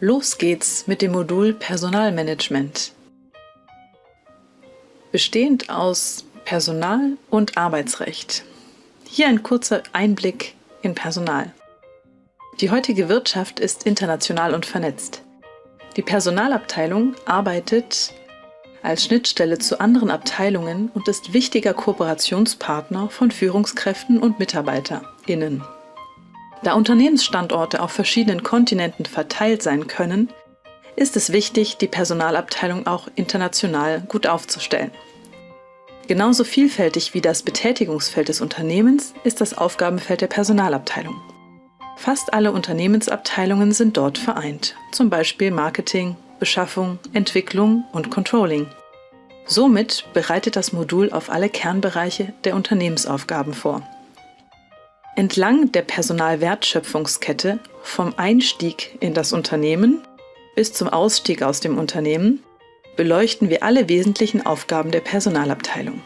Los geht's mit dem Modul Personalmanagement. Bestehend aus Personal- und Arbeitsrecht. Hier ein kurzer Einblick in Personal. Die heutige Wirtschaft ist international und vernetzt. Die Personalabteilung arbeitet als Schnittstelle zu anderen Abteilungen und ist wichtiger Kooperationspartner von Führungskräften und MitarbeiterInnen. Da Unternehmensstandorte auf verschiedenen Kontinenten verteilt sein können, ist es wichtig, die Personalabteilung auch international gut aufzustellen. Genauso vielfältig wie das Betätigungsfeld des Unternehmens ist das Aufgabenfeld der Personalabteilung. Fast alle Unternehmensabteilungen sind dort vereint, zum Beispiel Marketing, Beschaffung, Entwicklung und Controlling. Somit bereitet das Modul auf alle Kernbereiche der Unternehmensaufgaben vor. Entlang der Personalwertschöpfungskette vom Einstieg in das Unternehmen bis zum Ausstieg aus dem Unternehmen beleuchten wir alle wesentlichen Aufgaben der Personalabteilung.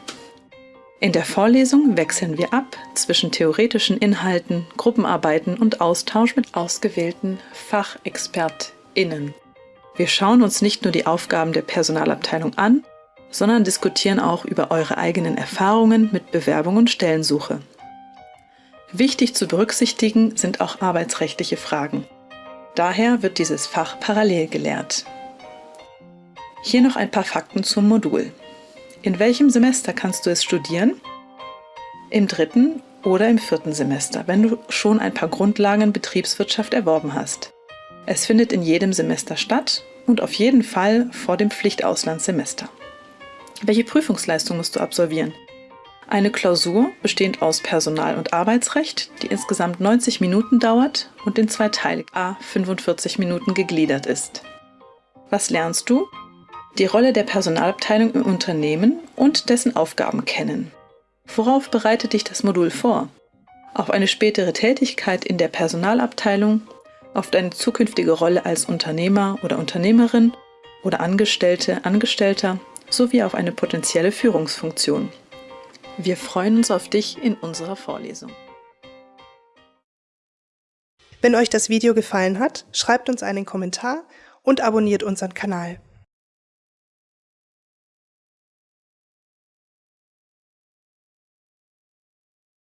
In der Vorlesung wechseln wir ab zwischen theoretischen Inhalten, Gruppenarbeiten und Austausch mit ausgewählten FachexpertInnen. Wir schauen uns nicht nur die Aufgaben der Personalabteilung an, sondern diskutieren auch über eure eigenen Erfahrungen mit Bewerbung und Stellensuche. Wichtig zu berücksichtigen sind auch arbeitsrechtliche Fragen. Daher wird dieses Fach parallel gelehrt. Hier noch ein paar Fakten zum Modul. In welchem Semester kannst du es studieren? Im dritten oder im vierten Semester, wenn du schon ein paar Grundlagen Betriebswirtschaft erworben hast. Es findet in jedem Semester statt und auf jeden Fall vor dem Pflichtauslandssemester. Welche Prüfungsleistung musst du absolvieren? Eine Klausur bestehend aus Personal- und Arbeitsrecht, die insgesamt 90 Minuten dauert und in zwei Teile a 45 Minuten gegliedert ist. Was lernst du? die Rolle der Personalabteilung im Unternehmen und dessen Aufgaben kennen. Worauf bereitet dich das Modul vor? Auf eine spätere Tätigkeit in der Personalabteilung, auf deine zukünftige Rolle als Unternehmer oder Unternehmerin oder Angestellte, Angestellter sowie auf eine potenzielle Führungsfunktion. Wir freuen uns auf dich in unserer Vorlesung. Wenn euch das Video gefallen hat, schreibt uns einen Kommentar und abonniert unseren Kanal.